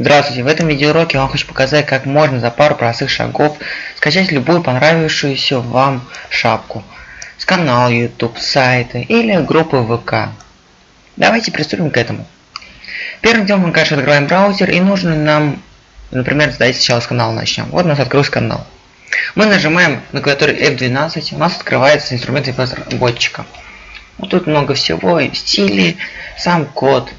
Здравствуйте, в этом видеоуроке я вам хочу показать, как можно за пару простых шагов скачать любую понравившуюся вам шапку с канала YouTube, сайта или группы ВК. Давайте приступим к этому. Первым делом мы, конечно, открываем браузер и нужно нам, например, давайте сначала с канала начнем. Вот у нас открылся канал. Мы нажимаем на клавиатуре F12, у нас открывается инструмент разработчика. Вот тут много всего, стили, сам код,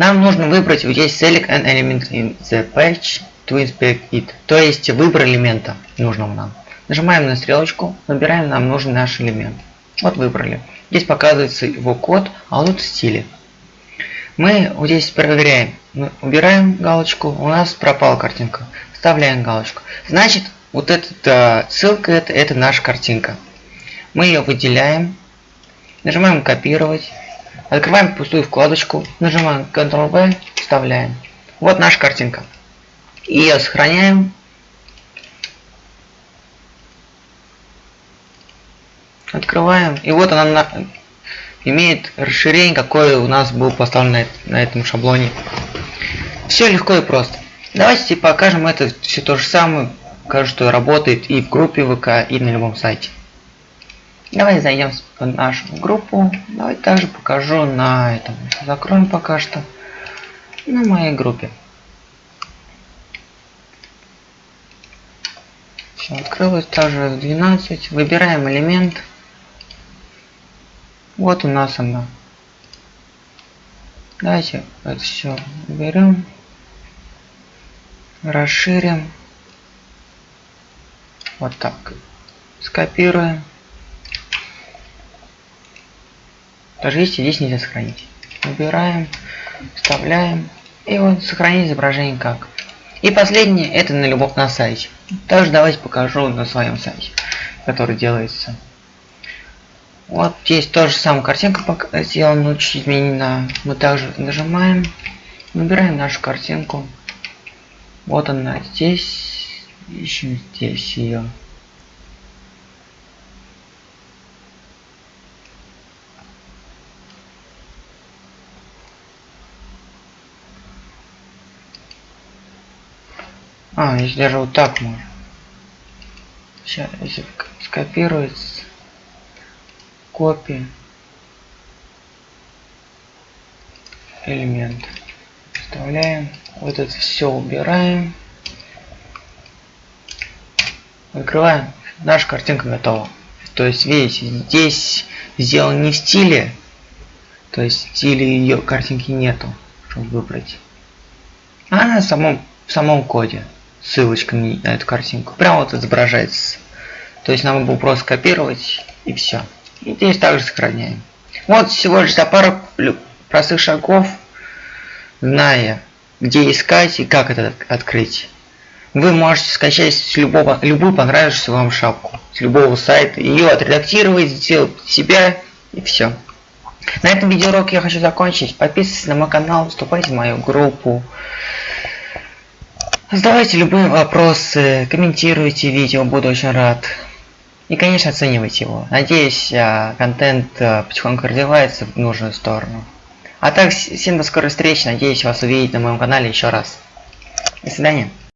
нам нужно выбрать вот здесь select an element in the page to inspect it. То есть выбор элемента нужного нам. Нажимаем на стрелочку, выбираем нам нужный наш элемент. Вот выбрали. Здесь показывается его код, а тут стили. Мы вот здесь проверяем. Мы убираем галочку, у нас пропала картинка. Вставляем галочку. Значит, вот эта ссылка, это, это наша картинка. Мы ее выделяем. Нажимаем копировать. Открываем пустую вкладочку, нажимаем Ctrl-V, вставляем. Вот наша картинка. Ее сохраняем. Открываем. И вот она на... имеет расширение, какое у нас было поставлено на, на этом шаблоне. Все легко и просто. Давайте покажем это все то же самое. Покажу, что работает и в группе ВК, и на любом сайте. Давай зайдем в нашу группу. Давай также покажу на этом. Закроем пока что. На моей группе. Все, открылось также 12. Выбираем элемент. Вот у нас она. Давайте это все уберем. Расширим. Вот так. Скопируем. Даже если здесь нельзя сохранить. Убираем, вставляем. И вот сохранить изображение как. И последнее, это на любом на сайте. Также давайте покажу на своем сайте, который делается. Вот здесь тоже самая картинка сделана, чуть изменена. Мы также нажимаем, выбираем нашу картинку. Вот она здесь, ищем здесь ее. А, если даже вот так можно. Сейчас, скопируется, копия, элемент, вставляем, вот это все убираем, открываем, наша картинка готова. То есть, видите, здесь сделан не в стиле, то есть в стиле ее картинки нету, чтобы выбрать, а на самом, в самом коде ссылочка на эту картинку. Прямо вот изображается. То есть нам было просто копировать и все. И здесь также сохраняем. Вот всего лишь за пару простых шагов, зная, где искать и как это открыть. Вы можете скачать с любого, любую понравившуюся вам шапку, с любого сайта, ее отредактировать, сделать себя и все. На этом видеоурок я хочу закончить. Подписывайтесь на мой канал, вступайте в мою группу. Задавайте любые вопросы, комментируйте видео, буду очень рад. И, конечно, оценивайте его. Надеюсь, а, контент а, потихоньку развивается в нужную сторону. А так, всем до скорой встречи. Надеюсь вас увидеть на моем канале еще раз. До свидания.